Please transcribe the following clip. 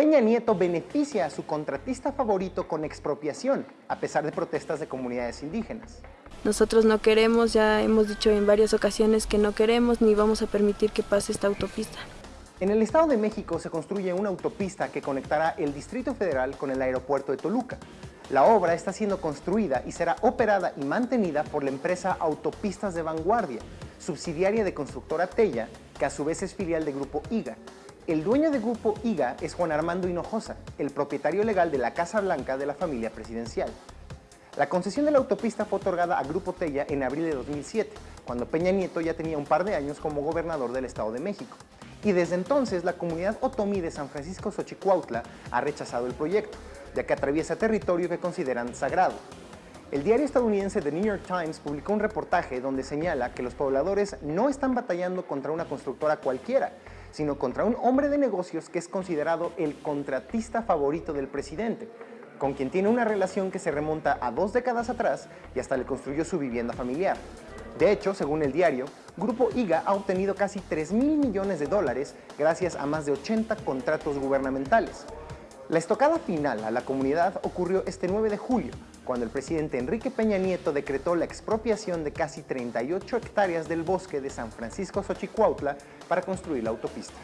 Peña Nieto beneficia a su contratista favorito con expropiación, a pesar de protestas de comunidades indígenas. Nosotros no queremos, ya hemos dicho en varias ocasiones que no queremos ni vamos a permitir que pase esta autopista. En el Estado de México se construye una autopista que conectará el Distrito Federal con el aeropuerto de Toluca. La obra está siendo construida y será operada y mantenida por la empresa Autopistas de Vanguardia, subsidiaria de constructora Tella, que a su vez es filial de Grupo IGA. El dueño de Grupo IGA es Juan Armando Hinojosa, el propietario legal de la Casa Blanca de la familia presidencial. La concesión de la autopista fue otorgada a Grupo Tella en abril de 2007, cuando Peña Nieto ya tenía un par de años como gobernador del Estado de México. Y desde entonces la comunidad otomí de San Francisco Xochicuautla ha rechazado el proyecto, ya que atraviesa territorio que consideran sagrado. El diario estadounidense The New York Times publicó un reportaje donde señala que los pobladores no están batallando contra una constructora cualquiera, sino contra un hombre de negocios que es considerado el contratista favorito del presidente, con quien tiene una relación que se remonta a dos décadas atrás y hasta le construyó su vivienda familiar. De hecho, según el diario, Grupo IGA ha obtenido casi 3 mil millones de dólares gracias a más de 80 contratos gubernamentales. La estocada final a la comunidad ocurrió este 9 de julio, cuando el presidente Enrique Peña Nieto decretó la expropiación de casi 38 hectáreas del bosque de San Francisco Xochicuautla para construir la autopista.